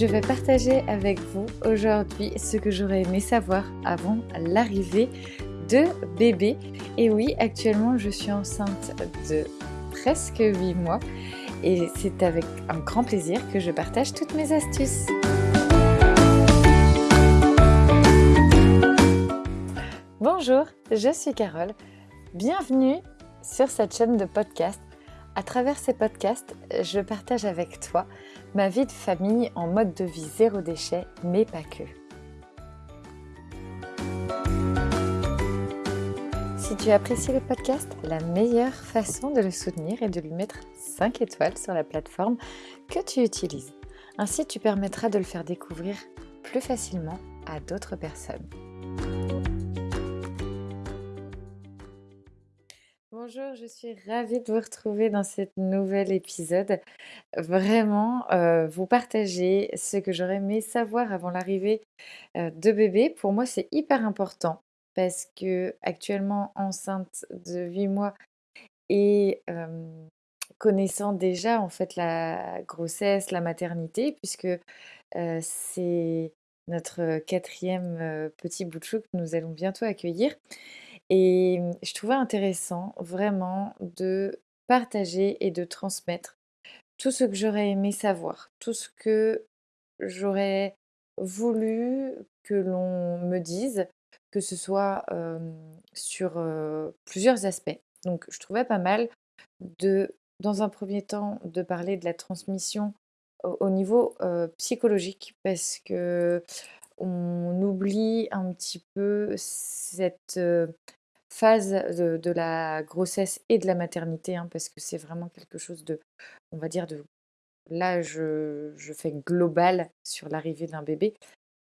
je vais partager avec vous aujourd'hui ce que j'aurais aimé savoir avant l'arrivée de bébé. Et oui, actuellement je suis enceinte de presque 8 mois et c'est avec un grand plaisir que je partage toutes mes astuces. Bonjour, je suis Carole. Bienvenue sur cette chaîne de podcast. À travers ces podcasts, je partage avec toi ma vie de famille en mode de vie zéro déchet, mais pas que. Si tu apprécies le podcast, la meilleure façon de le soutenir est de lui mettre 5 étoiles sur la plateforme que tu utilises. Ainsi, tu permettras de le faire découvrir plus facilement à d'autres personnes. Bonjour, je suis ravie de vous retrouver dans ce nouvel épisode. Vraiment, euh, vous partager ce que j'aurais aimé savoir avant l'arrivée euh, de bébé. Pour moi, c'est hyper important parce que actuellement enceinte de 8 mois et connaissant déjà en fait la grossesse, la maternité, puisque euh, c'est notre quatrième petit bout de chou que nous allons bientôt accueillir. Et mmh, je trouvais intéressant vraiment de partager et de transmettre tout ce que j'aurais aimé savoir, tout ce que j'aurais voulu que l'on me dise, que ce soit sur plusieurs aspects. Donc je trouvais pas mal de, dans un premier temps, de parler de la transmission au, niveau psychologique, parce que on oublie un petit peu cette phase de, la grossesse et de la maternité, hein, parce que c'est vraiment quelque chose de, on va dire, de là, je, fais global sur l'arrivée d'un bébé,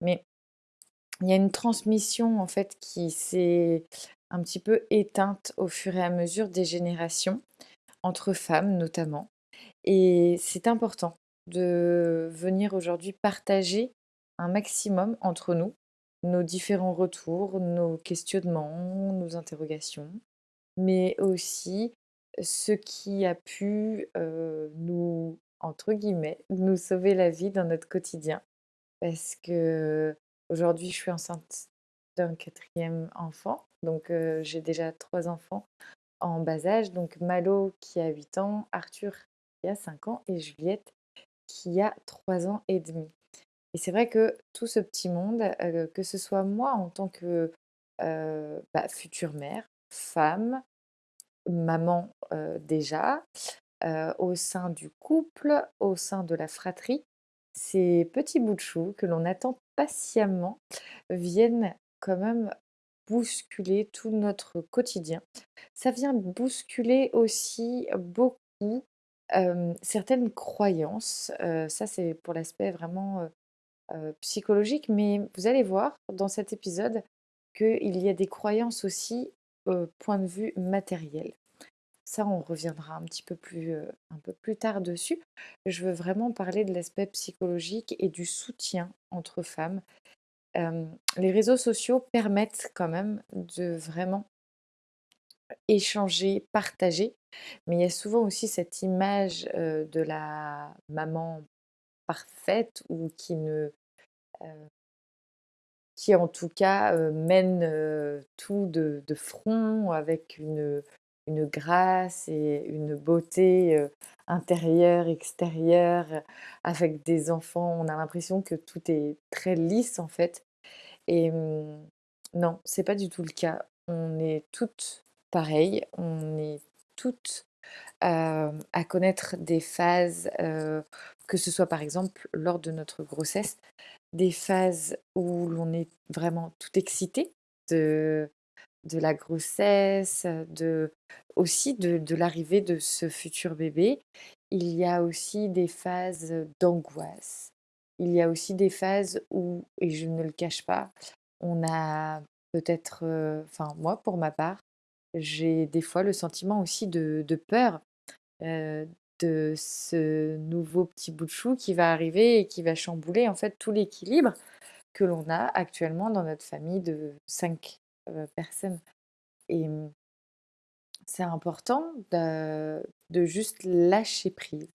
mais il y a une transmission en fait qui s'est un petit peu éteinte au fur et à mesure des générations, entre femmes notamment. Et c'est important de venir aujourd'hui partager un maximum entre nous nos différents retours, nos questionnements, nos interrogations, mais aussi ce qui a pu nous, entre guillemets, nous sauver la vie dans notre quotidien. Parce que aujourd'hui, je suis enceinte d'un quatrième enfant, donc j'ai déjà trois enfants en bas âge, donc Malo qui a 8 ans, Arthur qui a 5 ans et Juliette qui a 3 ans et demi. Et c'est vrai que tout ce petit monde, que ce soit moi en tant que bah, future mère, femme, maman déjà, au sein du couple, au sein de la fratrie, ces petits bouts de chou que l'on attend patiemment viennent quand même bousculer tout notre quotidien. Ça vient bousculer aussi beaucoup certaines croyances. ça, c'est pour l'aspect vraiment psychologique, mais vous allez voir dans cet épisode qu'il y a des croyances aussi point de vue matériel. Ça, on reviendra un petit peu plus, un peu plus tard dessus. Je veux vraiment parler de l'aspect psychologique et du soutien entre femmes. les réseaux sociaux permettent quand même de vraiment échanger, partager, mais il y a souvent aussi cette image de la maman parfaite ou qui ne qui en tout cas mène tout de, front avec une, une grâce et une beauté intérieure, extérieure, avec des enfants. On a l'impression que tout est très lisse en fait. Et mmh, non, c'est pas du tout le cas. On est toutes pareilles, on est toutes à connaître des phases, que ce soit par exemple lors de notre grossesse, des phases où l'on est vraiment tout excité de, de la grossesse, de, aussi de, de l'arrivée de ce futur bébé. Il y a aussi des phases d'angoisse. Il y a aussi des phases où, et je ne le cache pas, on a peut-être, enfin moi pour ma part, j'ai des fois le sentiment aussi de, peur de ce nouveau petit bout de chou qui va arriver et qui va chambouler en fait tout l'équilibre que l'on a actuellement dans notre famille de cinq personnes. Et mmh, c'est important de, de, juste lâcher prise.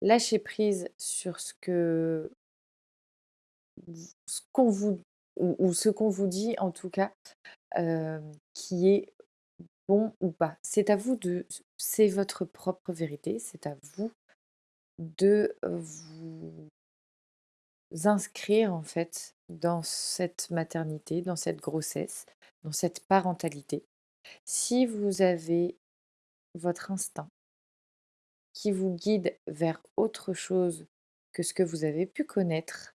Lâcher prise sur ce que ce qu'on vous ou ce qu'on vous dit en tout cas, hem, qui est bon ou pas. C'est à vous de c'est votre propre vérité, c'est à vous de, vous inscrire en fait dans cette maternité, dans cette grossesse, dans cette parentalité. Si vous avez votre instinct qui vous guide vers autre chose que ce que vous avez pu connaître,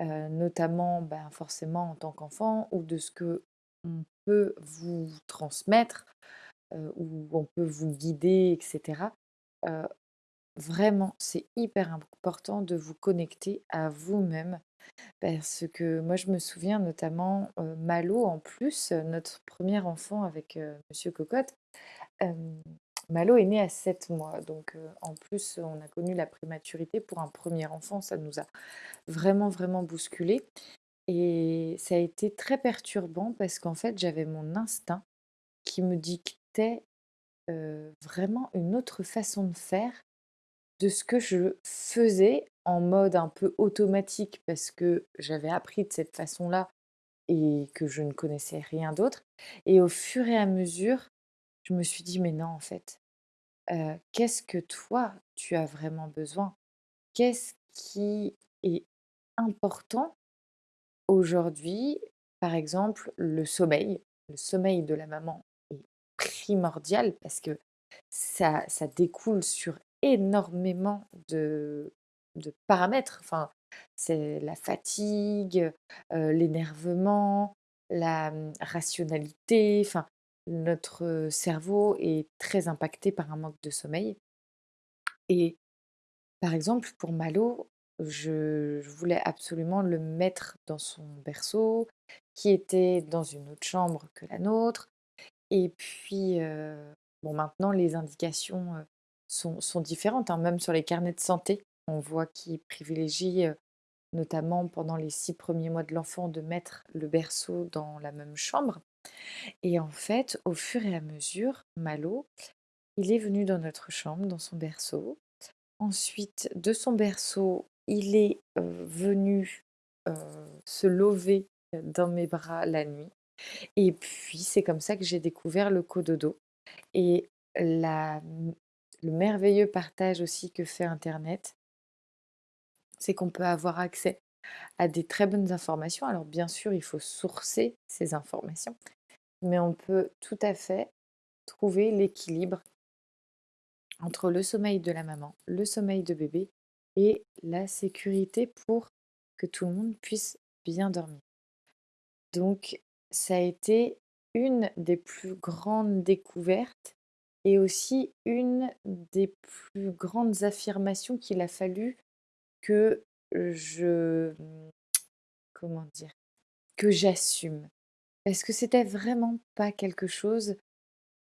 heu, notamment, ben, forcément en tant qu'enfant ou de ce que on peut vous transmettre, heu, où on peut vous guider et cetera. Heu, vraiment, c'est hyper important de vous connecter à vous-même parce que moi, je me souviens notamment, heu, Malo en plus, notre premier enfant avec, heu, monsieur Cocotte, hem, Malo est né à 7 mois donc en plus, on a connu la prématurité pour un premier enfant, ça nous a vraiment, vraiment bousculé et ça a été très perturbant parce qu'en fait, j'avais mon instinct qui me dictait, vraiment une autre façon de faire de ce que je faisais en mode un peu automatique parce que j'avais appris de cette façon-là et que je ne connaissais rien d'autre et au fur et à mesure, je me suis dit: «Mais non, en fait, qu'est-ce que toi, tu as vraiment besoin? Qu'est-ce qui est important aujourd'hui?» par exemple, le sommeil. Le sommeil de la maman est primordial parce que ça ça découle sur énormément de paramètres. Enfin, c'est la fatigue, heu, l'énervement, la, mmh, rationalité, enfin, notre cerveau est très impacté par un manque de sommeil et par exemple, pour Malo, je voulais absolument le mettre dans son berceau, qui était dans une autre chambre que la nôtre et puis, heu, bon maintenant les indications, heu, sont sont différentes, hein, même sur les carnets de santé. On voit qu'ils privilégient, heu, notamment pendant les 6 premiers mois de l'enfant, de mettre le berceau dans la même chambre et en fait, au fur et à mesure, Malo, il est venu dans notre chambre, dans son berceau. Ensuite, de son berceau, il est, venu, se lever, dans mes bras la nuit et puis c'est comme ça que j'ai découvert le cododo et le merveilleux partage aussi que fait internet, c'est qu'on peut avoir accès à des très bonnes informations. Alors bien sûr, il faut sourcer ces informations, mais on peut tout à fait trouver l'équilibre entre le sommeil de la maman, le sommeil de bébé et la sécurité pour que tout le monde puisse bien dormir. Donc ça a été une des plus grandes découvertes et aussi une des plus grandes affirmations qu'il a fallu que je, comment dire? Que j'assume. Parce que c'était vraiment pas quelque chose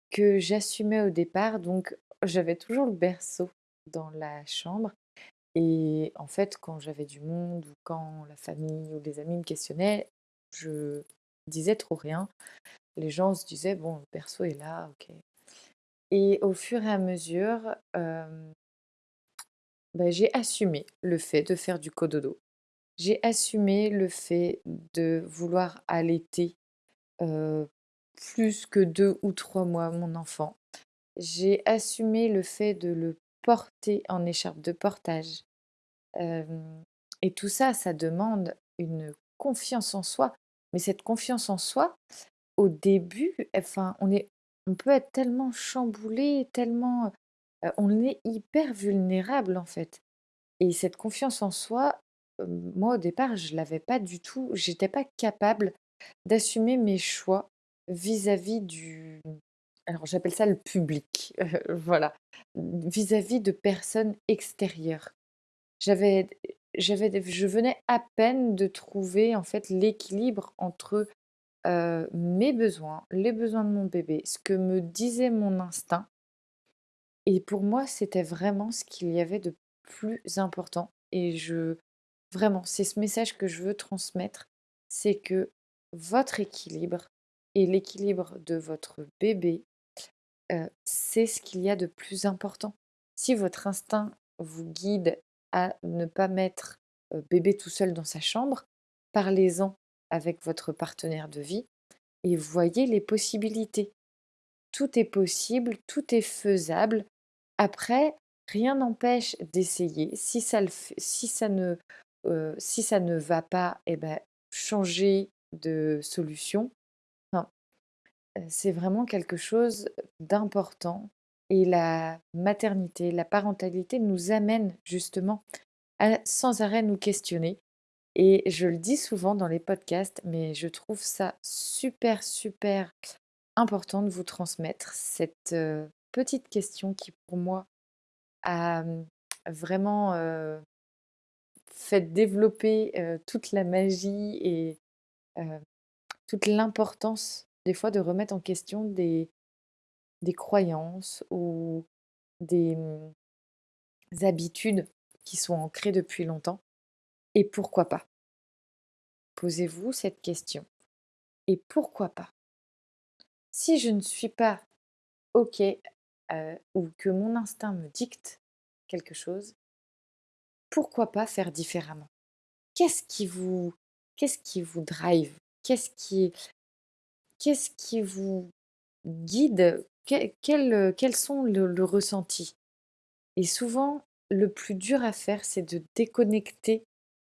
que j'assumais au départ, donc j'avais toujours le berceau dans la chambre et en fait, quand j'avais du monde ou quand la famille ou des amis me questionnaient, je disais trop rien. Les gens se disaient: «Bon, le berceau est là, OK» et au fur et à mesure, bah, j'ai assumé le fait de faire du cododo. J'ai assumé le fait de vouloir allaiter, plus que 2 ou 3 mois mon enfant. J'ai assumé le fait de le porter en écharpe de portage, et tout ça, ça demande une confiance en soi. Mais cette confiance en soi, au début, enfin, on est on peut être tellement chamboulé, tellement, on est hyper vulnérable, en fait et cette confiance en soi, moi, au départ, je l'avais pas du tout. J'étais pas capable d'assumer mes choix vis-à-vis du alors j'appelle ça le public, voilà, vis-à-vis de personnes extérieures. J'avais j'avais je venais à peine de trouver, en fait, l'équilibre entre, heu, mes besoins, les besoins de mon bébé, ce que me disait mon instinct. Et pour moi, c'était vraiment ce qu'il y avait de plus important. Et je vraiment, c'est ce message que je veux transmettre, c'est que votre équilibre et l'équilibre de votre bébé, c'est ce qu'il y a de plus important. Si votre instinct vous guide à ne pas mettre bébé tout seul dans sa chambre, parlez-en avec votre partenaire de vie et voyez les possibilités. Tout est possible, tout est faisable. Après, rien n'empêche d'essayer. Si ça, si, ça ne, si ça ne va pas, eh ben, changer de solution. C'est vraiment quelque chose d'important. Et la maternité, la parentalité nous amène justement à sans arrêt nous questionner. Et je le dis souvent dans les podcasts, mais je trouve ça super, super important de vous transmettre cette petite question qui pour moi a vraiment fait développer toute la magie et toute l'importance des fois de remettre en question des, croyances ou des mmh, habitudes qui sont ancrées depuis longtemps. Et pourquoi pas? Posez-vous cette question. Et pourquoi pas? Si je ne suis pas OK ou que mon instinct me dicte quelque chose, pourquoi pas faire différemment? Qu'est-ce qui vous qu'est-ce qui vous drive? Qu'est-ce qui qu'est-ce qui vous guide? Quels sont le, ressenti? Et souvent, le plus dur à faire, c'est de déconnecter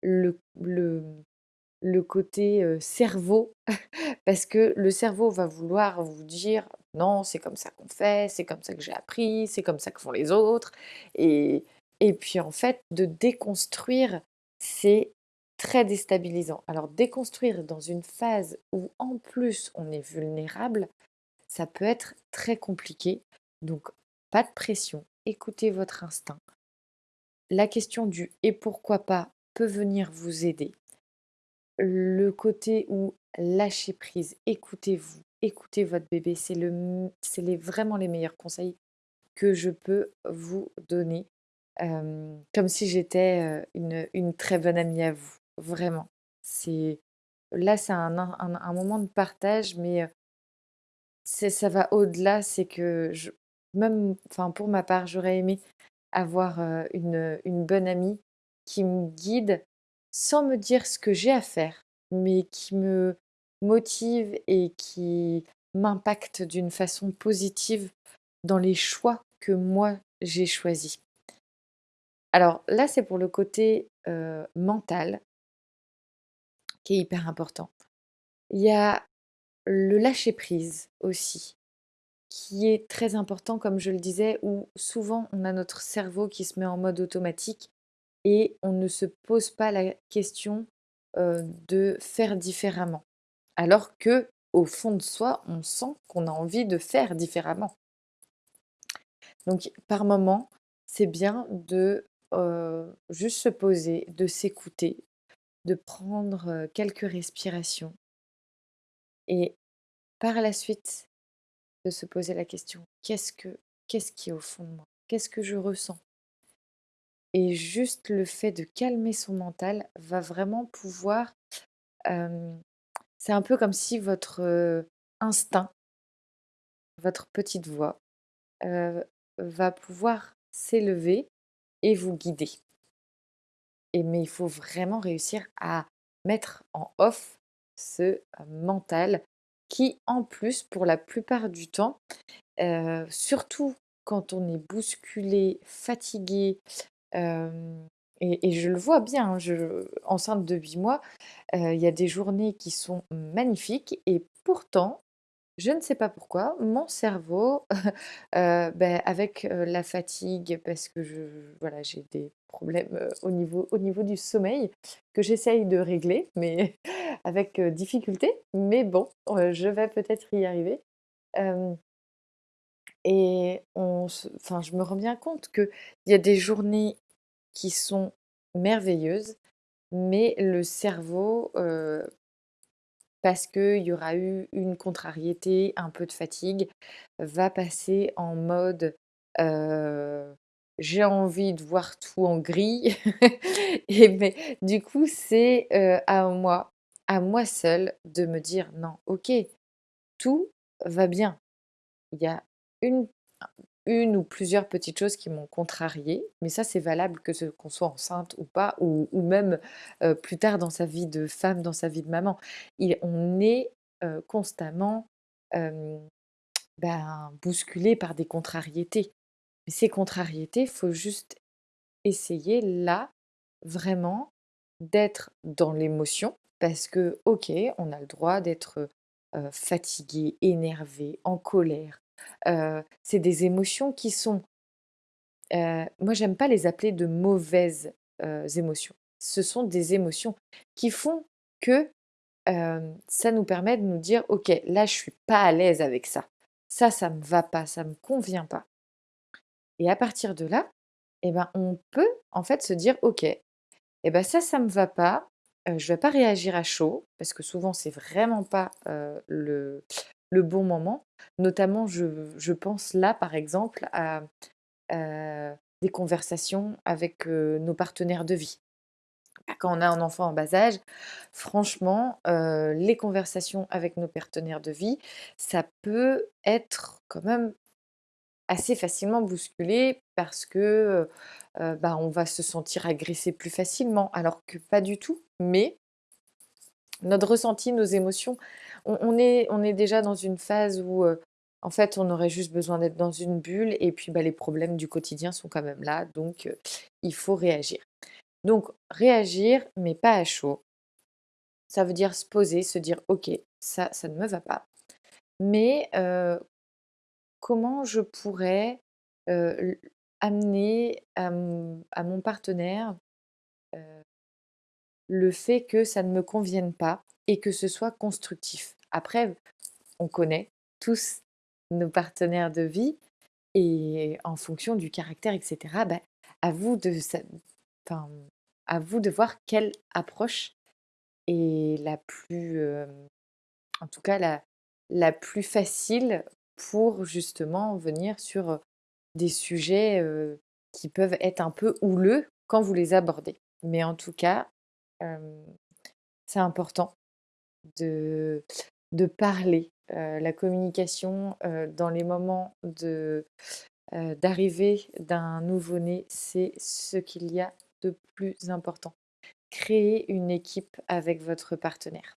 le, le, le côté cerveau, parce que le cerveau va vouloir vous dire non, c'est comme ça qu'on fait, c'est comme ça que j'ai appris, c'est comme ça que font les autres. Et, et puis en fait, de déconstruire, c'est très déstabilisant. Alors déconstruire dans une phase où en plus on est vulnérable, ça peut être très compliqué. Donc pas de pression, écoutez votre instinct. La question du et pourquoi pas peut venir vous aider le côté où lâcher prise, écoutez-vous, écoutez votre bébé, c'est le, les, vraiment les meilleurs conseils que je peux vous donner, comme si j'étais une, une, très bonne amie à vous, vraiment. C'est là, c'est un, un, moment de partage, mais c'est ça va au-delà. C'est que je, même, enfin pour ma part, j'aurais aimé avoir une, une bonne amie qui me guide sans me dire ce que j'ai à faire, mais qui me motive et qui m'impacte d'une façon positive dans les choix que moi j'ai choisis. Alors là, c'est pour le côté mental hyper important. Il y a le lâcher prise aussi, qui est très important, comme je le disais, où souvent on a notre cerveau qui se met en mode automatique et on ne se pose pas la question de faire différemment. Alors que au fond de soi, on sent qu'on a envie de faire différemment. Donc par moment, c'est bien de juste se poser, de s'écouter, de prendre quelques respirations et par la suite de se poser la question qu'est-ce que qu'est-ce qui est au fond de moi? Qu'est-ce que je ressens? Et juste le fait de calmer son mental va vraiment pouvoir... c'est un peu comme si votre instinct, votre petite voix, va pouvoir s'élever et vous guider. Et, mais il faut vraiment réussir à mettre en off ce mental qui, en plus, pour la plupart du temps, surtout quand on est bousculé, fatigué, et, je le vois bien, hein, je, enceinte de 8 mois, il y a des journées qui sont magnifiques et pourtant, je ne sais pas pourquoi, mon cerveau, ben, avec la fatigue, parce que voilà, j'ai des problèmes au, niveau, au niveau du sommeil que j'essaye de régler, mais avec difficulté. Mais bon, je vais peut-être y arriver. Et enfin, je me rends bien compte qu'il y a des journées qui sont merveilleuses, mais le cerveau, parce qu'il y aura eu une contrariété, un peu de fatigue, va passer en mode j'ai envie de voir tout en gris. Et mais du coup, c'est à moi, à moi seule, de me dire non, ok, tout va bien. Il y a une, une ou plusieurs petites choses qui m'ont contrariée, mais ça c'est valable que ce qu'on soit enceinte ou pas, ou, même euh, plus tard dans sa vie de femme, dans sa vie de maman. Il, on est euh, constamment ben, bousculé par des contrariétés. Mais ces contrariétés, faut juste essayer là, vraiment, d'être dans l'émotion, parce que, ok, on a le droit d'être euh, fatigué, énervé, en colère. C'est des émotions qui sont, euh, moi j'aime pas les appeler de mauvaises émotions. Ce sont des émotions qui font que ça nous permet de nous dire, ok, là je suis pas à l'aise avec ça. Ça, ça me va pas, ça me convient pas. Et à partir de là, eh ben, on peut en fait se dire, ok, eh ben ça, ça me va pas. euh, je vais pas réagir à chaud parce que souvent c'est vraiment pas le, le bon moment. Notamment, je, je pense là par exemple à des conversations avec nos partenaires de vie. Quand on a un enfant en bas âge, franchement, les conversations avec nos partenaires de vie, ça peut être quand même assez facilement bousculé parce que bah, on va se sentir agressé plus facilement, alors que pas du tout. Mais notre ressenti, nos émotions, on, est, déjà dans une phase où euh, en fait on aurait juste besoin d'être dans une bulle et puis bah, les problèmes du quotidien sont quand même là, donc euh, il faut réagir. Donc réagir, mais pas à chaud. Ça veut dire se poser, se dire ok, ça, ça ne me va pas. Mais euh, comment je pourrais amener à mon, partenaire le fait que ça ne me convienne pas et que ce soit constructif? Après, on connaît tous nos partenaires de vie et en fonction du caractère, etc., bah, à vous de, enfin, à vous de voir quelle approche est la plus, euh, en tout cas la, la plus facile pour justement venir sur euh, des sujets euh, qui peuvent être un peu houleux quand vous les abordez. Mais en tout cas, c'est important de, de parler. Euh, la communication euh, dans les moments euh, d'arrivée d'un nouveau-né, c'est ce qu'il y a de plus important. Créer une équipe avec votre partenaire.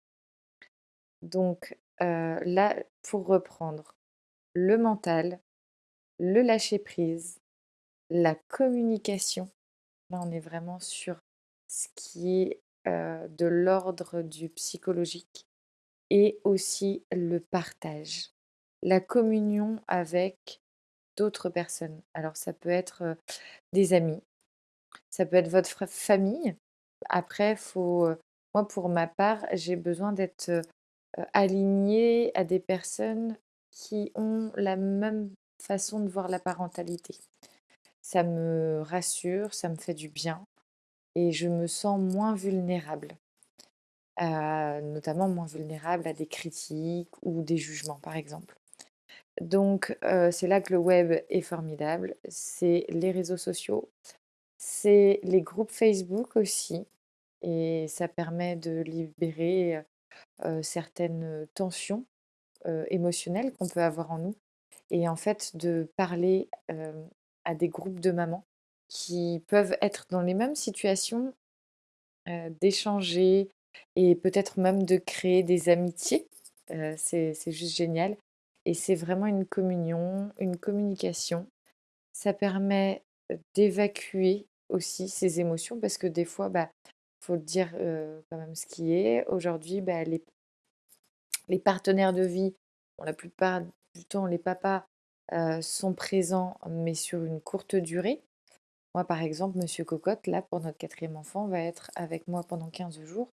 Donc là, pour reprendre, le mental, le lâcher-prise, la communication. Là, on est vraiment sur ce qui est de l'ordre du psychologique et aussi le partage, la communion avec d'autres personnes. Alors, ça peut être des amis, ça peut être votre famille. Après, faut, moi, pour ma part, j'ai besoin d'être alignée à des personnes qui ont la même façon de voir la parentalité. Ça me rassure, ça me fait du bien et je me sens moins vulnérable, notamment moins vulnérable à des critiques ou des jugements, par exemple. Donc, euh, c'est là que le web est formidable. C'est les réseaux sociaux, c'est les groupes Facebook aussi. Et ça permet de libérer euh, certaines tensions euh, émotionnelles qu'on peut avoir en nous. Et en fait, de parler euh, à des groupes de mamans qui peuvent être dans les mêmes situations, euh, d'échanger et peut-être même de créer des amitiés. Euh, c'est, juste génial. Et c'est vraiment une communion, une communication. Ça permet d'évacuer aussi ces émotions parce que des fois, bah, faut dire euh, quand même ce qui est. Aujourd'hui, bah, les, les partenaires de vie, la plupart du temps, les papas euh, sont présents, mais sur une courte durée. Moi, par exemple, Monsieur Cocotte, là, pour notre quatrième enfant, va être avec moi pendant 15 jours.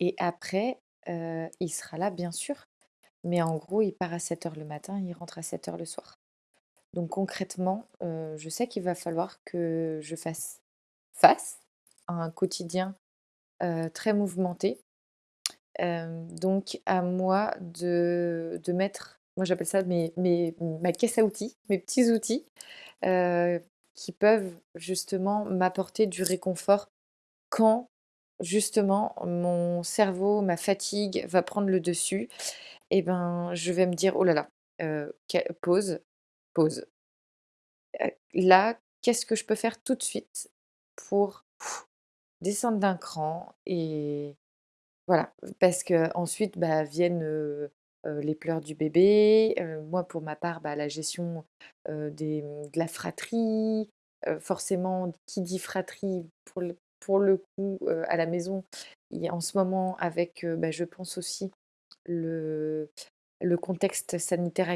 Et après, il sera là, bien sûr. Mais en gros, il part à 7 heures le matin, il rentre à 7 heures le soir. Donc concrètement, je sais qu'il va falloir que je fasse face à un quotidien très mouvementé. Donc à moi de, de mettre, moi j'appelle ça mes, mes- ma caisse à outils, mes petits outils, qui peuvent justement m'apporter du réconfort quand justement mon cerveau, ma fatigue va prendre le dessus. Et ben je vais me dire, oh là là, euh, que- pause, pause. Heu, là, qu'est-ce que je peux faire tout de suite pour descendre d'un cran et voilà, parce qu'ensuite, bah, viennent, heu, les pleurs du bébé, moi pour ma part, bah, la gestion, de la fratrie, forcément qui dit fratrie pour le coup, à la maison, en ce moment avec, bah, je pense aussi le contexte sanitaire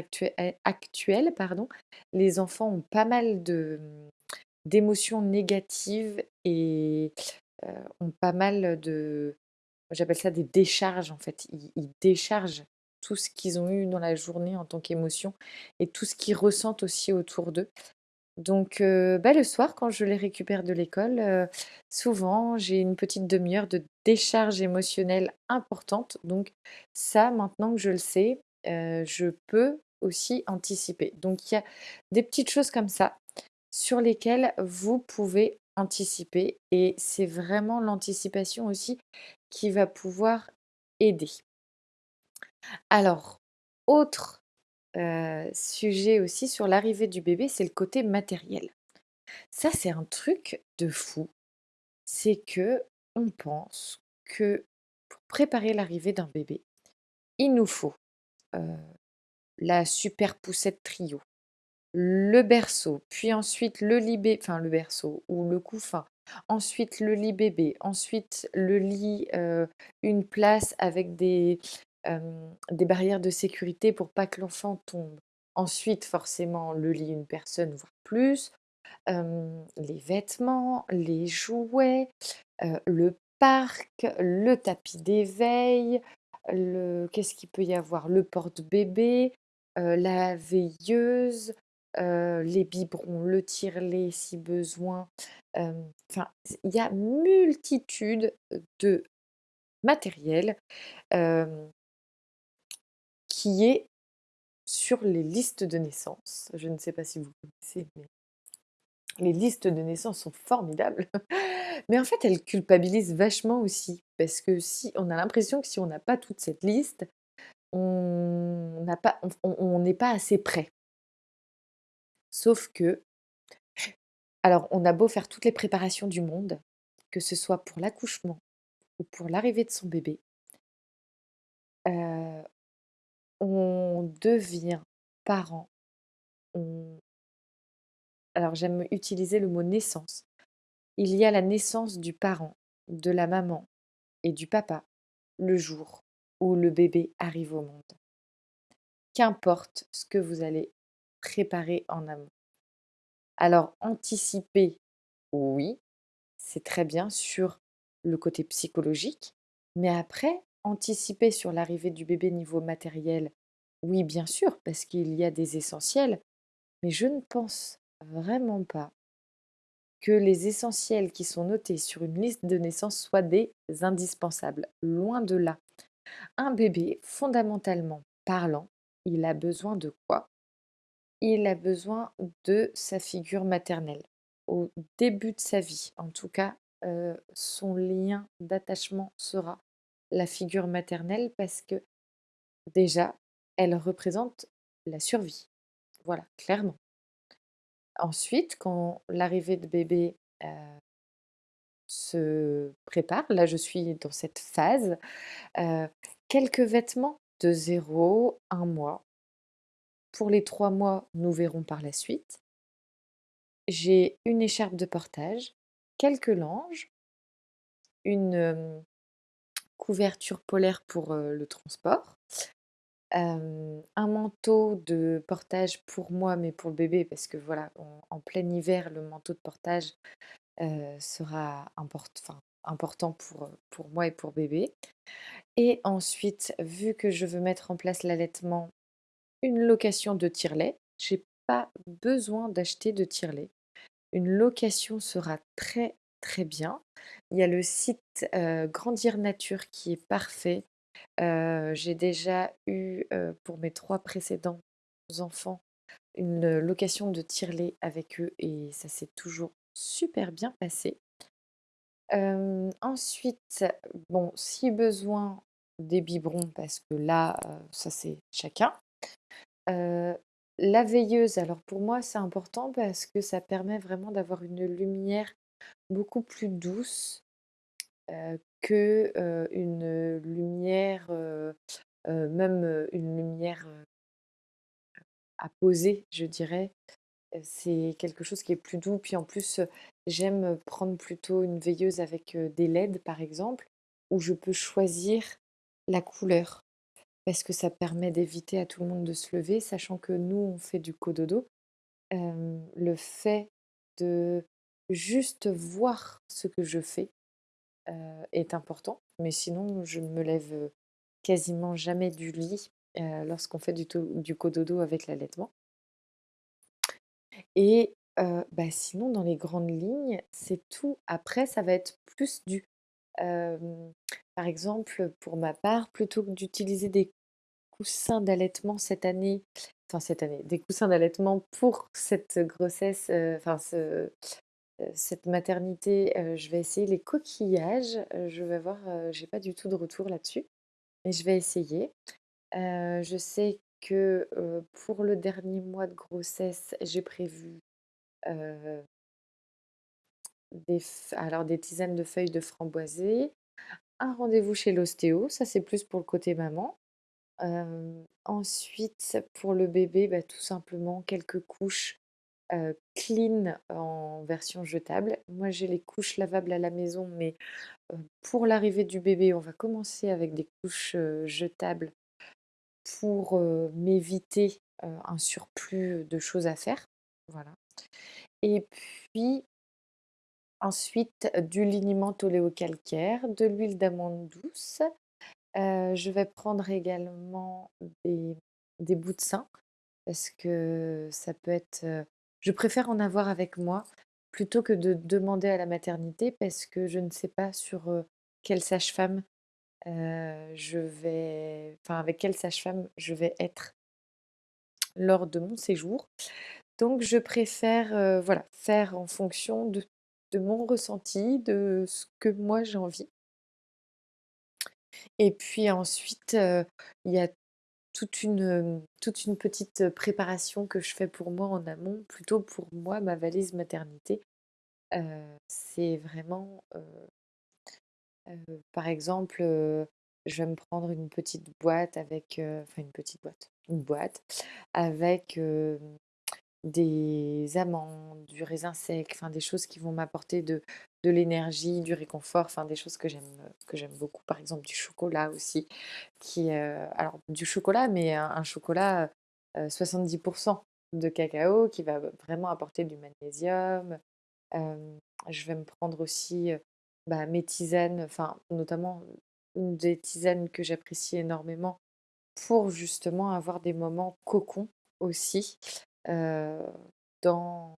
actuel pardon, les enfants ont pas mal de, mmh, d'émotions négatives et ont pas mal de j'appelle ça des décharges en fait. Ils ils déchargent tout ce qu'ils ont eu dans la journée en tant qu'émotion et tout ce qu'ils ressentent aussi autour d'eux. Donc bah, le soir quand je les récupère de l'école, souvent j'ai une petite demi heure de décharge émotionnelle importante. Donc ça, maintenant que je le sais, je peux aussi anticiper. Donc il y a des petites choses comme ça sur lesquelles vous pouvez anticiper et c'est vraiment l'anticipation aussi qui va pouvoir aider. Alors, autre, heu, sujet aussi sur l'arrivée du bébé, c'est le côté matériel. Ça, c'est un truc de fou. C'est que on pense que pour préparer l'arrivée d'un bébé, il nous faut, heu, la super poussette trio, le berceau, puis ensuite le lit bé enfin le berceau ou le couffin, ensuite le lit bébé, ensuite le lit, heu, une place avec des, des barrières de sécurité pour pas que l'enfant tombe. Ensuite, forcément, le lit une personne, voire plus, les vêtements, les jouets, le parc, le tapis d'éveil, le qu'est-ce qu'il peut y avoir? Le porte-bébé, la veilleuse, les biberons, le tire-lait si besoin, enfin, il y a multitude de matériel, qui est sur les listes de naissance. Je ne sais pas si vous connaissez, mais les listes de naissance sont formidables. Mais en fait, elles culpabilisent vachement aussi, parce que si on a l'impression que si on n'a pas toute cette liste, on n'est pas assez prêt. Sauf que alors on a beau faire toutes les préparations du monde, que ce soit pour l'accouchement ou pour l'arrivée de son bébé, heu, on devient parent, alors j'aime utiliser le mot naissance. Il y a la naissance du parent, de la maman et du papa le jour où le bébé arrive au monde. Qu'importe ce que vous allez préparer en amont. Alors anticiper, oui, c'est très bien sur le côté psychologique, mais après, anticiper sur l'arrivée du bébé niveau matériel, oui, bien sûr, parce qu'il y a des essentiels, mais je ne pense vraiment pas que les essentiels qui sont notés sur une liste de naissance soient des indispensables. Loin de là. Un bébé, fondamentalement parlant, il a besoin de quoi? Il a besoin de sa figure maternelle. Au début de sa vie, en tout cas, euh, son lien d'attachement sera la figure maternelle parce que déjà, elle représente la survie. Voilà, clairement. Ensuite, quand l'arrivée de bébé euh, se prépare, là je suis dans cette phase, euh, quelques vêtements de 0, 1 mois. Pour les 3 mois, nous verrons par la suite. J'ai une écharpe de portage, quelques langes, une euh, couverture polaire pour le transport, un manteau de portage pour moi, mais pour le bébé, parce que voilà, en, plein hiver, le manteau de portage sera important pour, moi et pour bébé. Et ensuite, vu que je veux mettre en place l'allaitement, une location de tire-lait. J'ai pas besoin d'acheter de tire-lait. Une location sera très très bien. Il y a le site Grandir Nature qui est parfait. J'ai déjà eu pour mes trois précédents enfants une location de tire-lait avec eux et ça s'est toujours super bien passé. Ensuite, bon, si besoin, des biberons parce que là, ça c'est chacun. La veilleuse, alors pour moi, c'est important parce que ça permet vraiment d'avoir une lumière beaucoup plus douce, heu, que, une lumière, même, une lumière, à poser, je dirais. C'est quelque chose qui est plus doux. Puis en plus, j'aime, prendre plutôt une veilleuse avec, des LED, par exemple, où je peux choisir la couleur. Parce que ça permet d'éviter à tout le monde de se lever, sachant que nous, on fait du cododo. Le fait de juste voir ce que je fais, heu, est important. Mais sinon, je ne me lève, quasiment jamais du lit, heu, lorsqu'on fait du du cododo avec l'allaitement. Et heu, bah, sinon dans les grandes lignes, c'est tout. Après ça va être plus du par exemple, pour ma part, plutôt que d'utiliser des coussins d'allaitement cette année enfin cette année, des coussins d'allaitement pour cette grossesse, enfin ce, cette maternité, heu, je vais essayer les coquillages. Heu, je vais voir, heu, j'ai pas du tout de retour là-dessus, mais je vais essayer. Je sais que, pour le dernier mois de grossesse, j'ai prévu, des alors des tisanes de feuilles de framboisier, un rendez-vous chez l'ostéo, ça c'est plus pour le côté maman. Ensuite pour le bébé, bah, tout simplement quelques couches, clean en version jetable. Moi j'ai les couches lavables à la maison, mais, pour l'arrivée du bébé, on va commencer avec des couches, jetables pour, m'éviter, un surplus de choses à faire. Voilà et puis ensuite, du liniment oléocalcaire, de l'huile d'amande douce. Je vais prendre également des des bouts de sein parce que ça peut être, je préfère en avoir avec moi plutôt que de demander à la maternité parce que je ne sais pas sur, quelle sage-femme, je vais enfin avec quelle sage-femme je vais être lors de mon séjour. Donc je préfère, voilà, faire en fonction de mon ressenti, de ce que moi j'ai envie. Et puis ensuite, il y a toute une, hem, toute une petite préparation que je fais pour moi en amont, plutôt pour moi, ma valise maternité. Heu, c'est vraiment, par exemple, je vais me prendre une petite boîte avec, enfin une petite boîte, une boîte avec, des amandes, du raisin sec, enfin des choses qui vont m'apporter de de l'énergie, du réconfort, enfin des choses que j'aime, que j'aime beaucoup. Par exemple du chocolat aussi qui, heu, alors du chocolat, mais un chocolat, heu, 70 de cacao qui va vraiment apporter du magnésium. Je vais me prendre aussi, heu, bah, mes tisanes, enfin notamment des tisanes que j'apprécie énormément pour justement avoir des moments cocon aussi, dans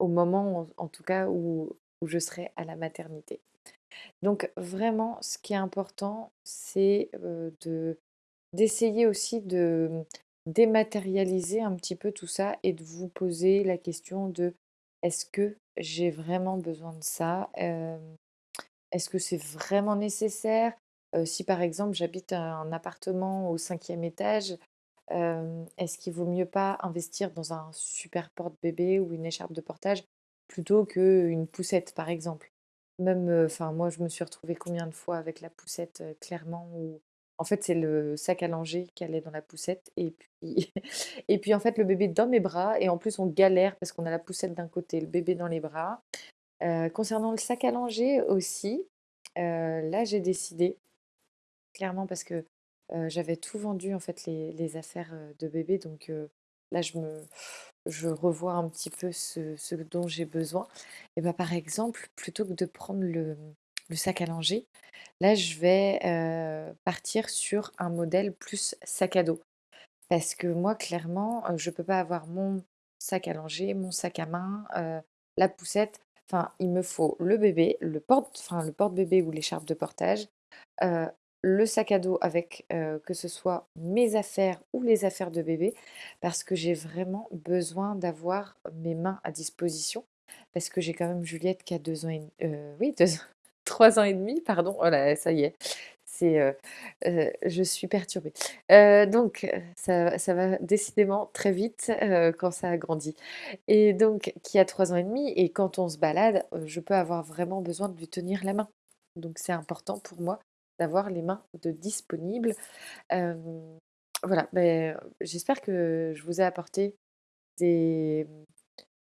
au moment en tout cas où où je serai à la maternité. Donc vraiment ce qui est important, c'est, heu, de d'essayer aussi de, dématérialiser un petit peu tout ça et de vous poser la question de: «Est-ce que j'ai vraiment besoin de ça? Hem, est-ce que c'est vraiment nécessaire?» si par exemple j'habite un appartement au cinquième étage, est-ce qu'il vaut mieux pas investir dans un super porte-bébé ou une écharpe de portage plutôt qu'une poussette par exemple? Même, enfin moi je me suis retrouvée combien de fois avec la poussette, clairement où en fait c'est le sac à langer qui allait dans la poussette et puis et puis en fait le bébé dans mes bras et en plus on galère parce qu'on a la poussette d'un côté, le bébé dans les bras. Concernant le sac à langer aussi, là j'ai décidé clairement parce que, heu, j'avais tout vendu en fait les les affaires, heu, de bébé donc heu, là je me je revois un petit peu ce ce dont j'ai besoin et bah, par exemple, plutôt que de prendre le, le sac à langer, là je vais, partir sur un modèle plus sac à dos. Parce que moi clairement, heu, je peux pas avoir mon sac à langer, mon sac à main, la poussette, enfin il me faut le bébé, le porte enfin le porte-bébé ou l'écharpe de portage, le sac à dos avec, que ce soit mes affaires ou les affaires de bébé. Parce que j'ai vraiment besoin d'avoir mes mains à disposition. Parce que j'ai quand même Juliette qui a 2 ans et heu, oui 2 ans 3 ans et demi pardon, oh là ça y est, C'est, je suis perturbée. Donc ça ça va décidément très vite, quand ça grandit et donc qui a 3 ans et demi et quand on se balade, je peux avoir vraiment besoin de lui tenir la main. Donc c'est important pour moi d'avoir les mains de disponibles. Voilà, beh, j'espère que je vous ai apporté des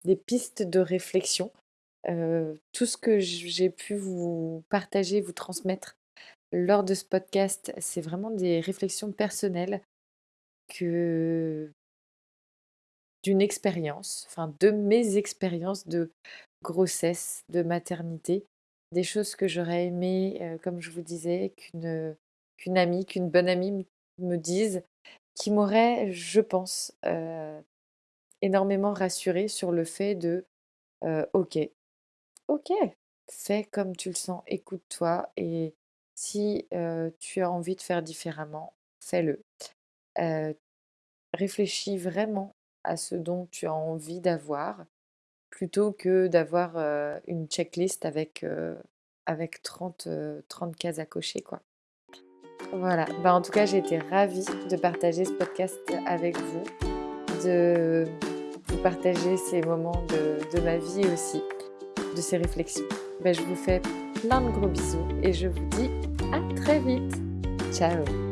des pistes de réflexion. Tout ce que j'ai pu vous partager, vous transmettre lors de ce podcast, c'est vraiment des réflexions personnelles que d'une expérience, enfin de mes expériences de grossesse, de maternité, des choses que j'aurais aimé, comme je vous disais, qu'une, amie, qu'une bonne amie me dise, qui m'aurait, je pense, énormément rassurée sur le fait de, «OK, OK, fais comme tu le sens, écoute-toi et si, tu as envie de faire différemment, fais-le». Réfléchis vraiment à ce dont tu as envie d'avoir, plutôt que d'avoir, une checklist avec, avec 30, heu, 30 cases à cocher, quoi. Voilà, bah, en tout cas, j'ai été ravie de partager ce podcast avec vous, de vous partager ces moments de de ma vie aussi, de ces réflexions. Bah, je vous fais plein de gros bisous et je vous dis à très vite. Ciao.